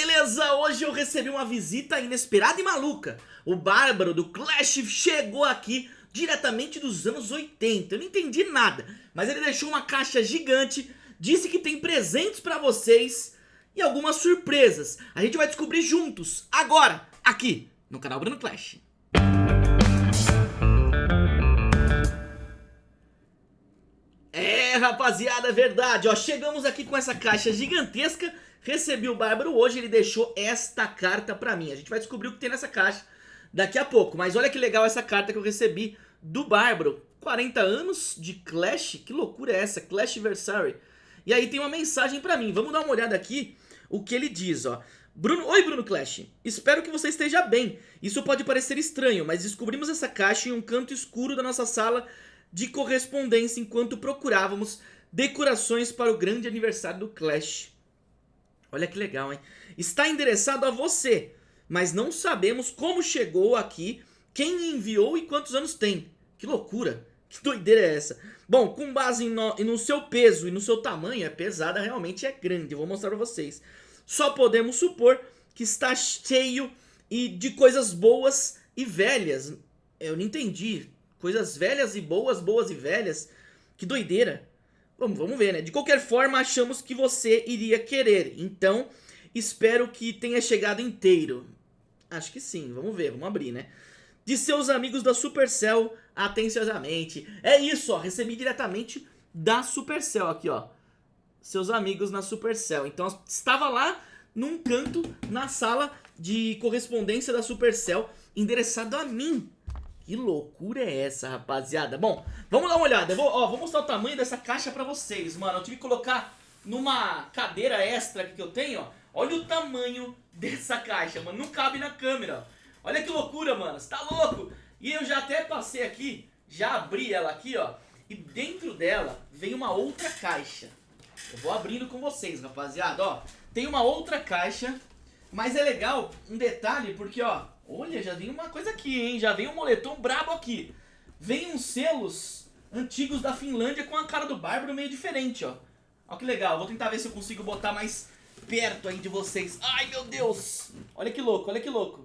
beleza? Hoje eu recebi uma visita inesperada e maluca. O Bárbaro do Clash chegou aqui diretamente dos anos 80. Eu não entendi nada, mas ele deixou uma caixa gigante, disse que tem presentes pra vocês e algumas surpresas. A gente vai descobrir juntos, agora, aqui no canal Bruno Clash. É, rapaziada, é verdade, ó, chegamos aqui com essa caixa gigantesca Recebi o Bárbaro hoje, ele deixou esta carta pra mim. A gente vai descobrir o que tem nessa caixa daqui a pouco. Mas olha que legal essa carta que eu recebi do Bárbaro. 40 anos de Clash, que loucura é essa? Clash Versary. E aí tem uma mensagem pra mim, vamos dar uma olhada aqui o que ele diz, ó. Bruno, oi Bruno Clash, espero que você esteja bem. Isso pode parecer estranho, mas descobrimos essa caixa em um canto escuro da nossa sala de correspondência enquanto procurávamos decorações para o grande aniversário do Clash. Olha que legal, hein? Está endereçado a você, mas não sabemos como chegou aqui, quem enviou e quantos anos tem. Que loucura! Que doideira é essa? Bom, com base no, no seu peso e no seu tamanho, é pesada, realmente é grande. Vou mostrar pra vocês. Só podemos supor que está cheio e de coisas boas e velhas. Eu não entendi. Coisas velhas e boas, boas e velhas. Que doideira. Vamos, vamos ver, né? De qualquer forma, achamos que você iria querer. Então, espero que tenha chegado inteiro. Acho que sim, vamos ver, vamos abrir, né? De seus amigos da Supercell, atenciosamente. É isso, ó, recebi diretamente da Supercell aqui, ó. Seus amigos na Supercell. Então, estava lá num canto na sala de correspondência da Supercell, endereçado a mim. Que loucura é essa, rapaziada? Bom, vamos dar uma olhada. Eu vou, ó, vou mostrar o tamanho dessa caixa pra vocês, mano. Eu tive que colocar numa cadeira extra que eu tenho, ó. Olha o tamanho dessa caixa, mano. Não cabe na câmera, ó. Olha que loucura, mano. Você tá louco? E eu já até passei aqui, já abri ela aqui, ó. E dentro dela vem uma outra caixa. Eu vou abrindo com vocês, rapaziada, ó. Tem uma outra caixa, mas é legal um detalhe porque, ó, Olha, já vem uma coisa aqui, hein? Já vem um moletom brabo aqui. Vem uns selos antigos da Finlândia com a cara do Bárbaro meio diferente, ó. Olha que legal. Vou tentar ver se eu consigo botar mais perto aí de vocês. Ai, meu Deus. Olha que louco, olha que louco.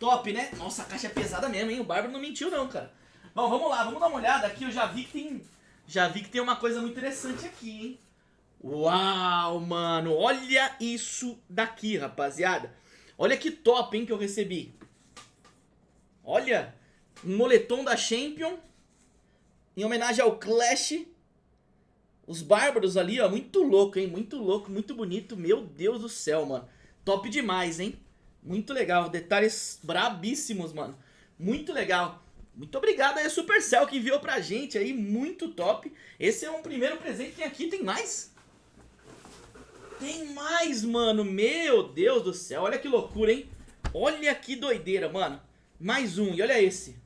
Top, né? Nossa, a caixa é pesada mesmo, hein? O Bárbaro não mentiu não, cara. Bom, vamos lá, vamos dar uma olhada aqui. Eu já vi que tem, já vi que tem uma coisa muito interessante aqui, hein? Uau, mano, olha isso daqui, rapaziada. Olha que top, hein, que eu recebi. Olha, um moletom da Champion, em homenagem ao Clash. Os bárbaros ali, ó, muito louco, hein, muito louco, muito bonito. Meu Deus do céu, mano. Top demais, hein. Muito legal, detalhes brabíssimos, mano. Muito legal. Muito obrigado aí Supercell que enviou pra gente aí, muito top. Esse é um primeiro presente, tem aqui, tem mais? Tem mais, mano. Meu Deus do céu. Olha que loucura, hein? Olha que doideira, mano. Mais um. E olha esse.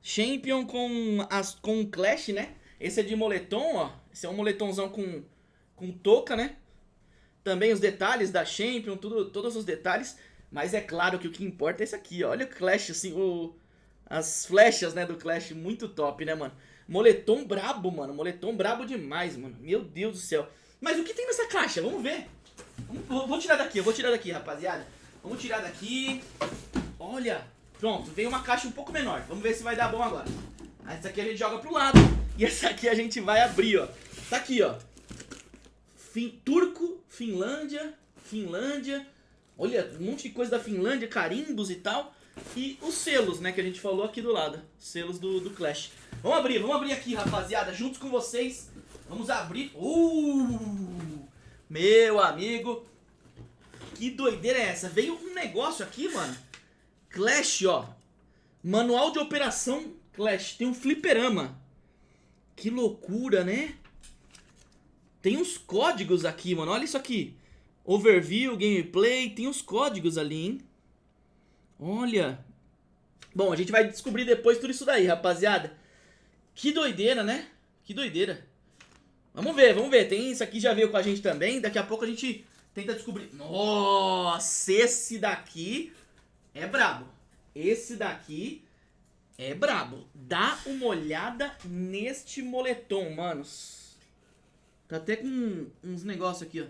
Champion com, as, com Clash, né? Esse é de moletom, ó. Esse é um moletomzão com, com touca, né? Também os detalhes da Champion, tudo, todos os detalhes. Mas é claro que o que importa é esse aqui, ó. Olha o Clash, assim, o, as flechas, né, do Clash. Muito top, né, mano? Moletom brabo, mano. Moletom brabo demais, mano. Meu Deus do céu. Mas o que tem nessa caixa? Vamos ver. Vou tirar daqui, eu vou tirar daqui, rapaziada. Vamos tirar daqui. Olha, pronto, veio uma caixa um pouco menor. Vamos ver se vai dar bom agora. Essa aqui a gente joga pro lado. E essa aqui a gente vai abrir, ó. Tá aqui, ó. Fin Turco, Finlândia, Finlândia. Olha, um monte de coisa da Finlândia, carimbos e tal. E os selos, né, que a gente falou aqui do lado. Selos do, do Clash. Vamos abrir, vamos abrir aqui, rapaziada, juntos com vocês. Vamos abrir. Uh! Meu amigo. Que doideira é essa? Veio um negócio aqui, mano. Clash, ó. Manual de operação Clash. Tem um fliperama. Que loucura, né? Tem uns códigos aqui, mano. Olha isso aqui. Overview, gameplay. Tem uns códigos ali, hein? Olha. Bom, a gente vai descobrir depois tudo isso daí, rapaziada. Que doideira, né? Que doideira. Vamos ver, vamos ver. Tem isso aqui já veio com a gente também. Daqui a pouco a gente tenta descobrir. Nossa, esse daqui é brabo. Esse daqui é brabo. Dá uma olhada neste moletom, manos. Tá até com uns negócios aqui, ó.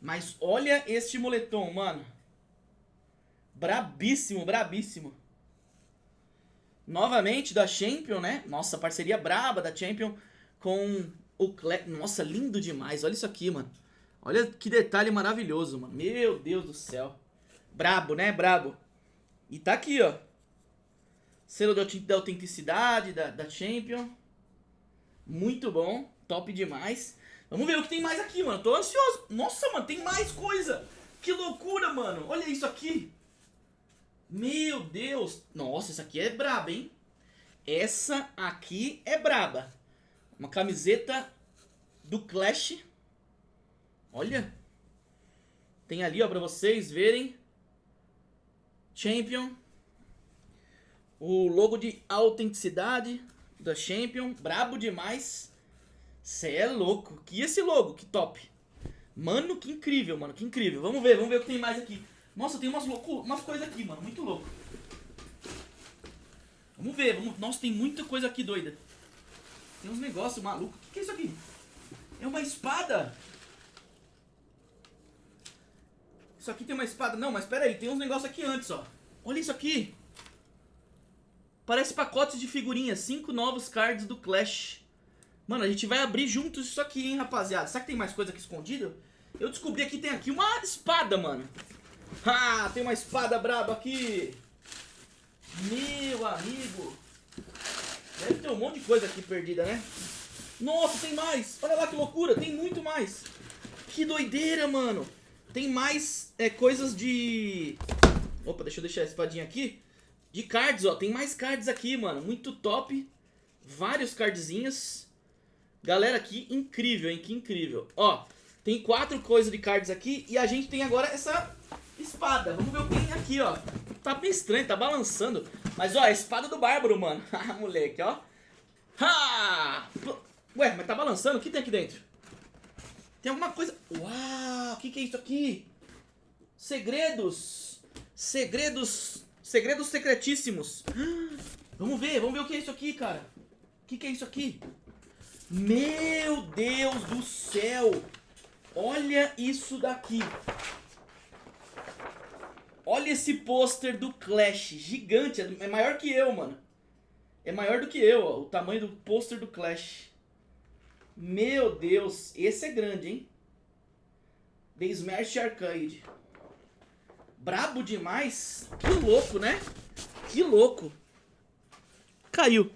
Mas olha este moletom, mano. Brabíssimo, brabíssimo. Novamente da Champion, né? Nossa, parceria braba da Champion com o Cle... Nossa, lindo demais. Olha isso aqui, mano. Olha que detalhe maravilhoso, mano. Meu Deus do céu. Brabo, né? Brabo. E tá aqui, ó. Selo da autenticidade da, da Champion. Muito bom. Top demais. Vamos ver o que tem mais aqui, mano. Tô ansioso. Nossa, mano, tem mais coisa. Que loucura, mano. Olha isso aqui. Meu Deus. Nossa, essa aqui é braba, hein? Essa aqui é braba. Uma camiseta do Clash. Olha. Tem ali, ó, pra vocês verem. Champion. O logo de autenticidade da Champion. Brabo demais. Cê é louco. Que esse logo, que top. Mano, que incrível, mano. Que incrível. Vamos ver, vamos ver o que tem mais aqui. Nossa, tem umas, louco, umas coisas aqui, mano. Muito louco. Vamos ver. Vamos... Nossa, tem muita coisa aqui doida. Tem uns negócios malucos. O que, que é isso aqui? É uma espada. Isso aqui tem uma espada. Não, mas pera aí. Tem uns negócios aqui antes, ó. Olha isso aqui. Parece pacotes de figurinhas. Cinco novos cards do Clash. Mano, a gente vai abrir juntos isso aqui, hein, rapaziada. Será que tem mais coisa aqui escondida? Eu descobri que tem aqui uma espada, mano. Ah, tem uma espada braba aqui. Meu amigo. Deve ter um monte de coisa aqui perdida, né? Nossa, tem mais. Olha lá que loucura. Tem muito mais. Que doideira, mano. Tem mais é, coisas de... Opa, deixa eu deixar a espadinha aqui. De cards, ó. Tem mais cards aqui, mano. Muito top. Vários cardzinhos. Galera, que incrível, hein? Que incrível. Ó, tem quatro coisas de cards aqui e a gente tem agora essa espada. Vamos ver o que tem aqui, ó. Tá bem estranho, tá balançando. Mas, ó, a espada do Bárbaro, mano. Ah, moleque, ó. Ha! Ué, mas tá balançando? O que tem aqui dentro? Tem alguma coisa... Uau, o que que é isso aqui? Segredos. Segredos. Segredos secretíssimos. Vamos ver, vamos ver o que é isso aqui, cara. O que que é isso aqui? Meu Deus do céu! Olha isso daqui. Olha esse pôster do Clash. Gigante. É maior que eu, mano. É maior do que eu, ó. O tamanho do pôster do Clash. Meu Deus. Esse é grande, hein? The Smash Arcade. Brabo demais. Que louco, né? Que louco. Caiu.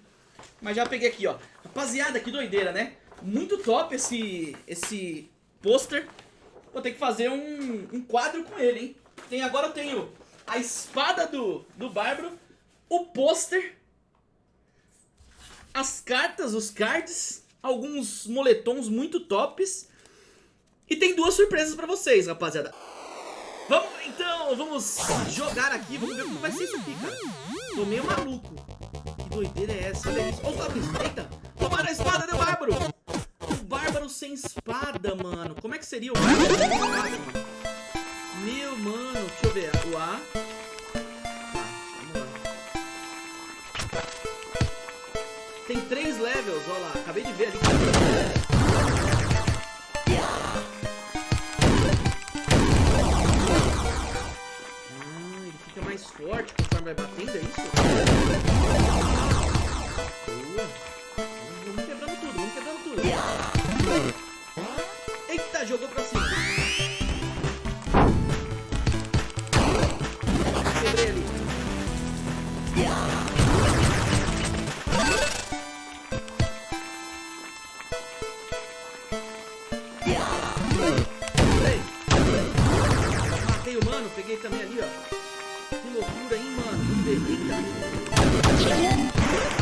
Mas já peguei aqui, ó. Rapaziada, que doideira, né? Muito top esse, esse pôster. Vou ter que fazer um, um quadro com ele, hein? Tem, agora eu tenho a espada do, do Bárbaro, o pôster, as cartas, os cards, alguns moletons muito tops. E tem duas surpresas pra vocês, rapaziada. Vamos, então, vamos jogar aqui, vamos ver como vai ser isso aqui, cara. Tô meio maluco doideira é essa? Olha isso. Olha o. Eita. Tomaram a espada do Bárbaro. O Bárbaro sem espada, mano. Como é que seria o Bárbaro sem espada, mano? Meu, mano. Deixa eu ver. O A. Tá. Tem três levels, olha lá. Acabei de ver ali. Matei o mano, peguei também ali, ó. Que loucura, hein, mano? Eita.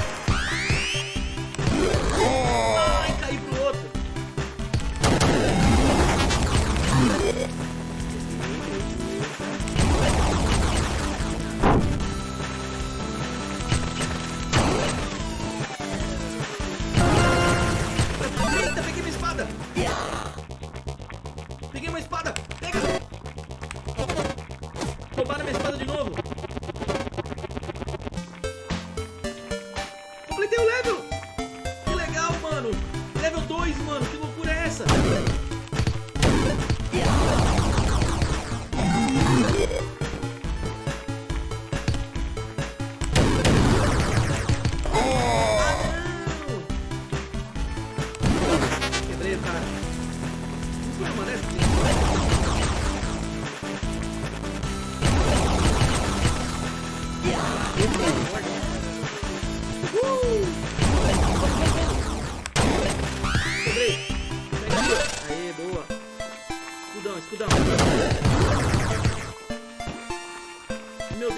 Completei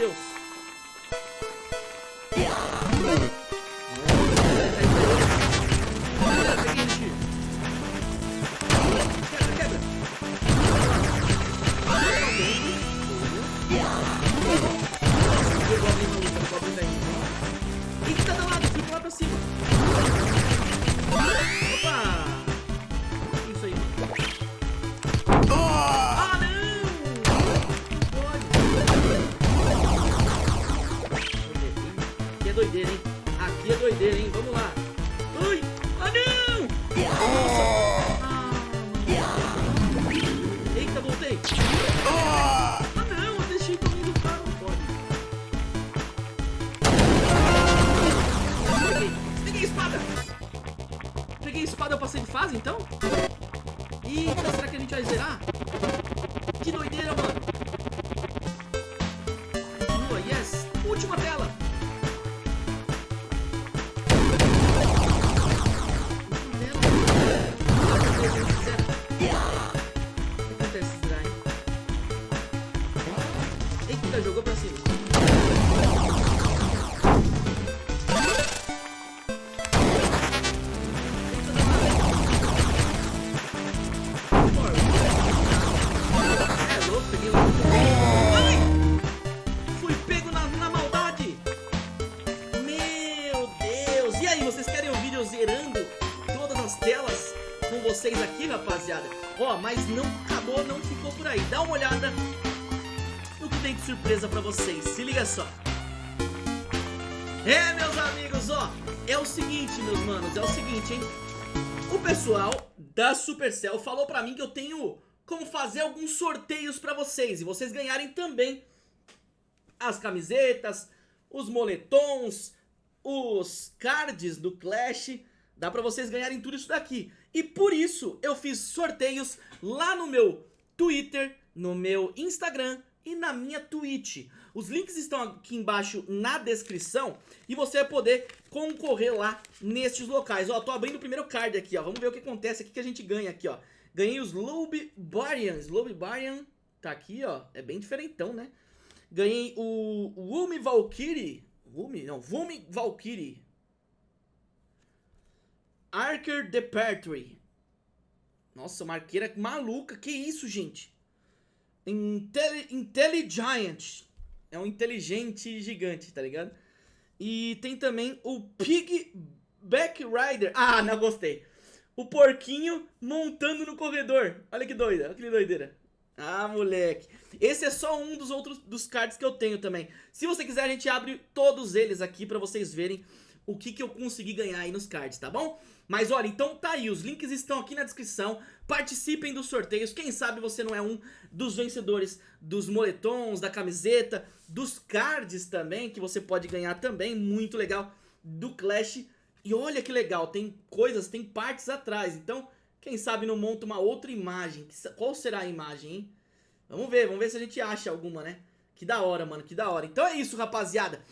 Meu é doideira, hein? Aqui é doideira, hein? Vamos lá. Ui! Ah, não! Ah, Eita, voltei. Ah, não! Eu deixei todo mundo. Não pode. Peguei. Peguei a espada. Peguei a espada, eu passei de fase, então? Eita, será que a gente vai zerar? Que doideira, mano. Ó, mas não acabou, não ficou por aí. Dá uma olhada no que tem de surpresa pra vocês. Se liga só. É, meus amigos, ó. É o seguinte, meus manos, é o seguinte, hein? O pessoal da Supercell falou pra mim que eu tenho como fazer alguns sorteios pra vocês e vocês ganharem também as camisetas, os moletons, os cards do Clash. Dá pra vocês ganharem tudo isso daqui. E por isso eu fiz sorteios lá no meu Twitter, no meu Instagram e na minha Twitch. Os links estão aqui embaixo na descrição e você vai poder concorrer lá nestes locais. Ó, tô abrindo o primeiro card aqui, ó. Vamos ver o que acontece aqui que a gente ganha aqui, ó. Ganhei os Lobe Barian. Lobe Barian tá aqui, ó. É bem diferentão, né? Ganhei o Wumi Valkyrie. Wumi? Não, Wumi Valkyrie. Archer Depertory. Nossa, uma arqueira maluca. Que isso, gente? Intelli Intelligiant. É um inteligente gigante, tá ligado? E tem também o Pig Back Rider. Ah, não gostei. O porquinho montando no corredor. Olha que doida, olha que doideira. Ah, moleque. Esse é só um dos outros dos cards que eu tenho também. Se você quiser, a gente abre todos eles aqui pra vocês verem o que, que eu consegui ganhar aí nos cards, tá bom? Mas olha, então tá aí, os links estão aqui na descrição, participem dos sorteios, quem sabe você não é um dos vencedores dos moletons, da camiseta, dos cards também, que você pode ganhar também, muito legal, do Clash. E olha que legal, tem coisas, tem partes atrás, então quem sabe não monta uma outra imagem, qual será a imagem, hein? Vamos ver, vamos ver se a gente acha alguma, né? Que da hora, mano, que da hora. Então é isso, rapaziada.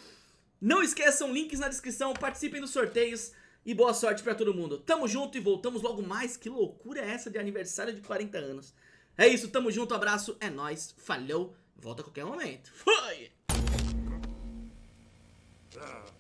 Não esqueçam, links na descrição, participem dos sorteios e boa sorte pra todo mundo. Tamo junto e voltamos logo mais. Que loucura é essa de aniversário de 40 anos? É isso, tamo junto, abraço, é nóis, falhou, volta a qualquer momento. Foi! Ah.